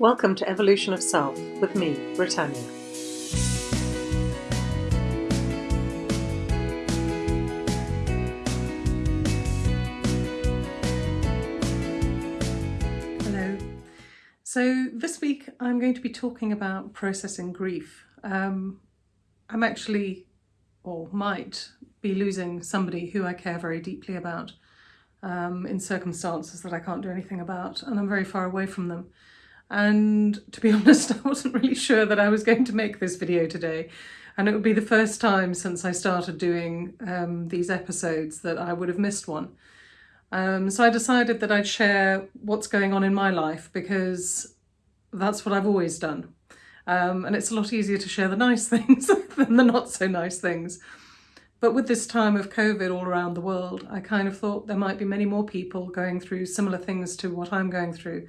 Welcome to Evolution of Self with me, Britannia. Hello. So this week I'm going to be talking about processing grief. Um, I'm actually, or might, be losing somebody who I care very deeply about um, in circumstances that I can't do anything about and I'm very far away from them. And to be honest, I wasn't really sure that I was going to make this video today. And it would be the first time since I started doing um, these episodes that I would have missed one. Um, so I decided that I'd share what's going on in my life because that's what I've always done. Um, and it's a lot easier to share the nice things than the not so nice things. But with this time of COVID all around the world, I kind of thought there might be many more people going through similar things to what I'm going through.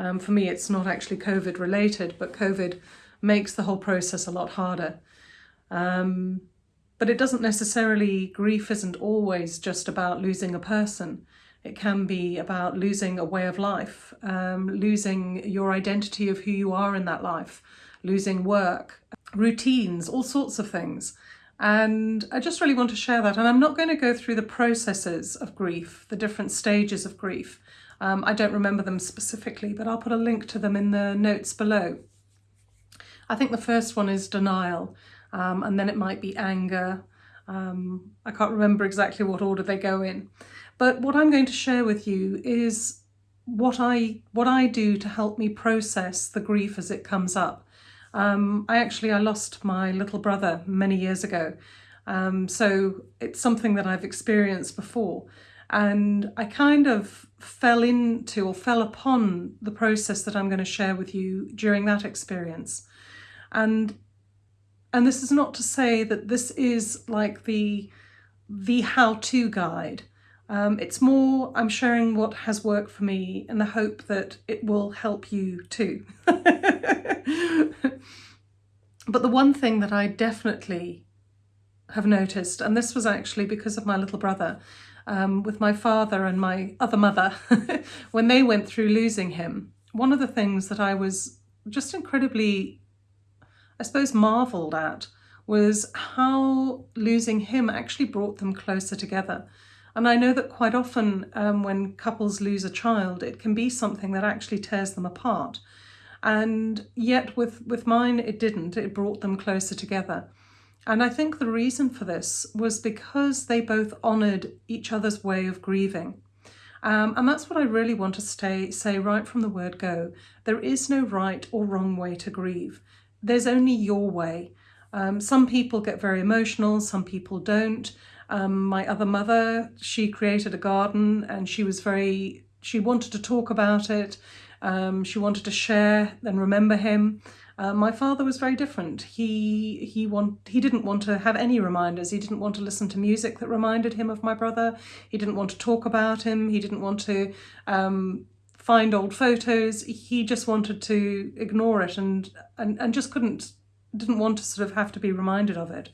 Um, for me, it's not actually COVID related, but COVID makes the whole process a lot harder. Um, but it doesn't necessarily, grief isn't always just about losing a person. It can be about losing a way of life, um, losing your identity of who you are in that life, losing work, routines, all sorts of things. And I just really want to share that. And I'm not going to go through the processes of grief, the different stages of grief. Um, I don't remember them specifically, but I'll put a link to them in the notes below. I think the first one is denial, um, and then it might be anger. Um, I can't remember exactly what order they go in. But what I'm going to share with you is what I what I do to help me process the grief as it comes up. Um, I actually I lost my little brother many years ago, um, so it's something that I've experienced before. And I kind of fell into or fell upon the process that I'm going to share with you during that experience. And and this is not to say that this is like the the how-to guide. Um, it's more I'm sharing what has worked for me in the hope that it will help you too. but the one thing that I definitely have noticed, and this was actually because of my little brother, um, with my father and my other mother when they went through losing him. One of the things that I was just incredibly, I suppose, marvelled at was how losing him actually brought them closer together. And I know that quite often um, when couples lose a child, it can be something that actually tears them apart. And yet with, with mine, it didn't. It brought them closer together. And I think the reason for this was because they both honoured each other's way of grieving. Um, and that's what I really want to stay, say right from the word go. There is no right or wrong way to grieve. There's only your way. Um, some people get very emotional, some people don't. Um, my other mother, she created a garden and she was very, she wanted to talk about it. Um, she wanted to share and remember him. Uh, my father was very different. He he want he didn't want to have any reminders. He didn't want to listen to music that reminded him of my brother. He didn't want to talk about him. He didn't want to um, find old photos. He just wanted to ignore it and, and and just couldn't didn't want to sort of have to be reminded of it.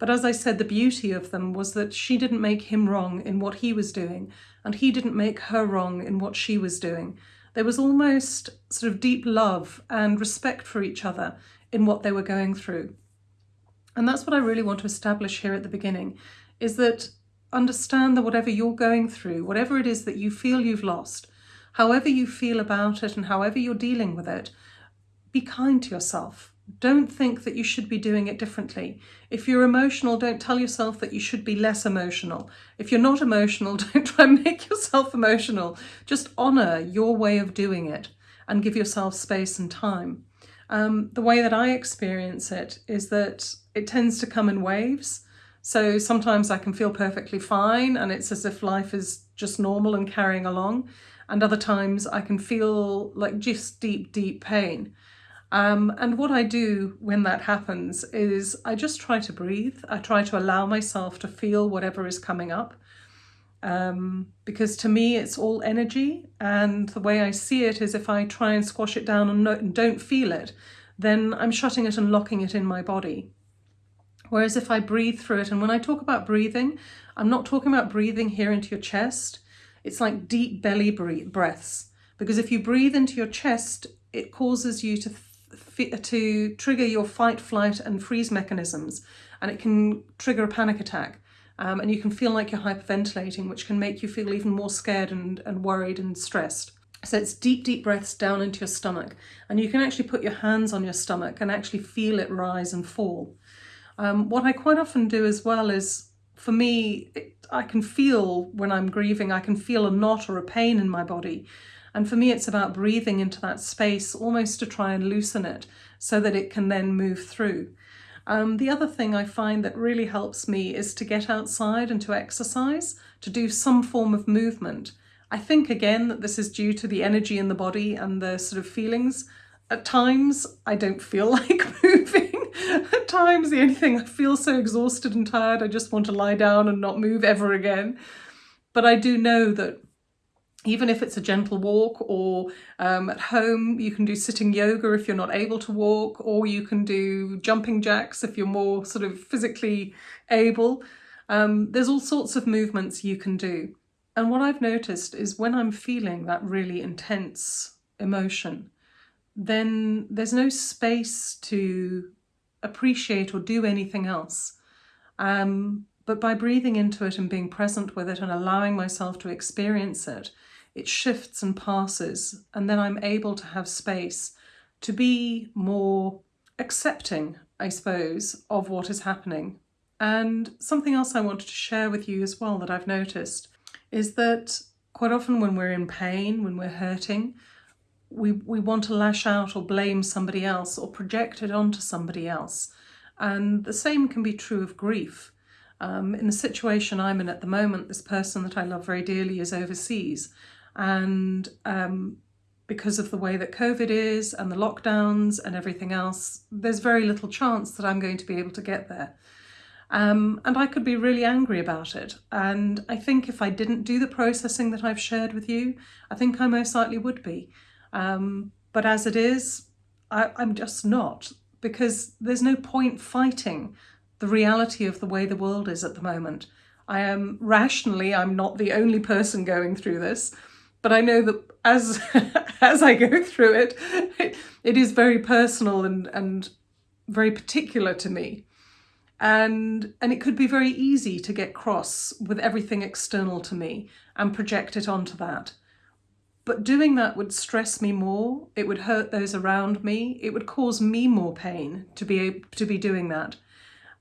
But as I said, the beauty of them was that she didn't make him wrong in what he was doing, and he didn't make her wrong in what she was doing. There was almost sort of deep love and respect for each other in what they were going through. And that's what I really want to establish here at the beginning, is that understand that whatever you're going through, whatever it is that you feel you've lost, however you feel about it and however you're dealing with it, be kind to yourself. Don't think that you should be doing it differently. If you're emotional, don't tell yourself that you should be less emotional. If you're not emotional, don't try and make yourself emotional. Just honour your way of doing it and give yourself space and time. Um, the way that I experience it is that it tends to come in waves. So sometimes I can feel perfectly fine and it's as if life is just normal and carrying along. And other times I can feel like just deep, deep pain. Um, and what I do when that happens is I just try to breathe. I try to allow myself to feel whatever is coming up. Um, because to me it's all energy and the way I see it is if I try and squash it down and, no, and don't feel it, then I'm shutting it and locking it in my body. Whereas if I breathe through it, and when I talk about breathing, I'm not talking about breathing here into your chest. It's like deep belly breaths. Because if you breathe into your chest, it causes you to to trigger your fight, flight and freeze mechanisms and it can trigger a panic attack. Um, and you can feel like you're hyperventilating, which can make you feel even more scared and, and worried and stressed. So it's deep, deep breaths down into your stomach. And you can actually put your hands on your stomach and actually feel it rise and fall. Um, what I quite often do as well is, for me, it, I can feel when I'm grieving, I can feel a knot or a pain in my body. And for me, it's about breathing into that space almost to try and loosen it so that it can then move through. Um, the other thing I find that really helps me is to get outside and to exercise, to do some form of movement. I think again that this is due to the energy in the body and the sort of feelings. At times I don't feel like moving. At times the only thing I feel so exhausted and tired I just want to lie down and not move ever again. But I do know that even if it's a gentle walk or um, at home you can do sitting yoga if you're not able to walk or you can do jumping jacks if you're more sort of physically able. Um, there's all sorts of movements you can do. And what I've noticed is when I'm feeling that really intense emotion, then there's no space to appreciate or do anything else. Um, but by breathing into it and being present with it and allowing myself to experience it, it shifts and passes, and then I'm able to have space to be more accepting, I suppose, of what is happening. And something else I wanted to share with you as well that I've noticed is that quite often when we're in pain, when we're hurting, we, we want to lash out or blame somebody else or project it onto somebody else. And the same can be true of grief. Um, in the situation I'm in at the moment, this person that I love very dearly is overseas and um, because of the way that COVID is and the lockdowns and everything else, there's very little chance that I'm going to be able to get there. Um, and I could be really angry about it. And I think if I didn't do the processing that I've shared with you, I think I most likely would be. Um, but as it is, I, I'm just not because there's no point fighting the reality of the way the world is at the moment. I am rationally, I'm not the only person going through this. But I know that as as I go through it, it, it is very personal and, and very particular to me. And, and it could be very easy to get cross with everything external to me and project it onto that. But doing that would stress me more, it would hurt those around me, it would cause me more pain to be able to be doing that.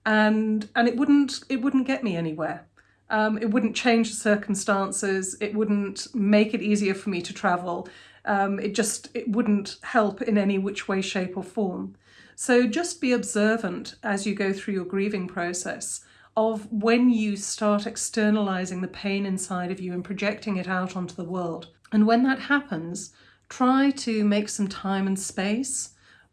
And and it wouldn't it wouldn't get me anywhere. Um, it wouldn't change the circumstances. It wouldn't make it easier for me to travel. Um, it just it wouldn't help in any which way, shape or form. So just be observant as you go through your grieving process of when you start externalizing the pain inside of you and projecting it out onto the world. And when that happens, try to make some time and space.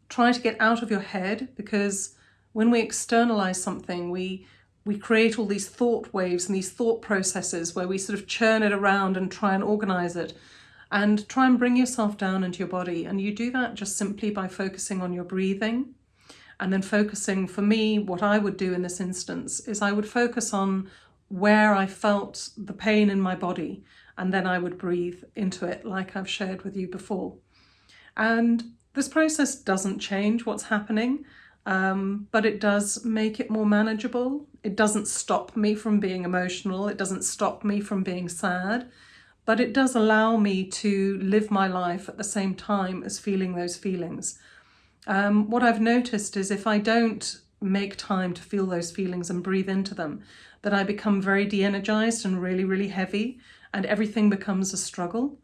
Try to get out of your head because when we externalize something, we we create all these thought waves and these thought processes where we sort of churn it around and try and organize it and try and bring yourself down into your body. And you do that just simply by focusing on your breathing and then focusing, for me, what I would do in this instance is I would focus on where I felt the pain in my body and then I would breathe into it like I've shared with you before. And this process doesn't change what's happening um, but it does make it more manageable. It doesn't stop me from being emotional. It doesn't stop me from being sad, but it does allow me to live my life at the same time as feeling those feelings. Um, what I've noticed is if I don't make time to feel those feelings and breathe into them, that I become very de-energized and really, really heavy and everything becomes a struggle.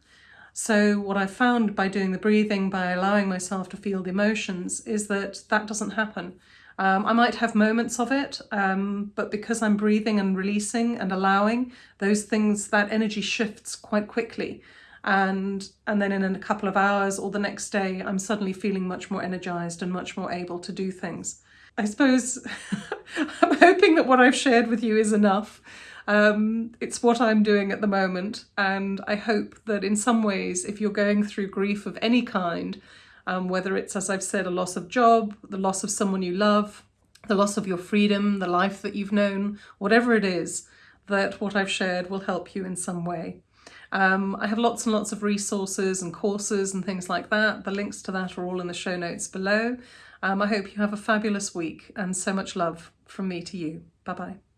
So what I found by doing the breathing, by allowing myself to feel the emotions, is that that doesn't happen. Um, I might have moments of it, um, but because I'm breathing and releasing and allowing, those things, that energy shifts quite quickly. And, and then in a couple of hours or the next day, I'm suddenly feeling much more energized and much more able to do things. I suppose I'm hoping that what I've shared with you is enough. Um, it's what I'm doing at the moment and I hope that in some ways if you're going through grief of any kind, um, whether it's, as I've said, a loss of job, the loss of someone you love, the loss of your freedom, the life that you've known, whatever it is, that what I've shared will help you in some way. Um, I have lots and lots of resources and courses and things like that. The links to that are all in the show notes below. Um, I hope you have a fabulous week and so much love from me to you. Bye bye.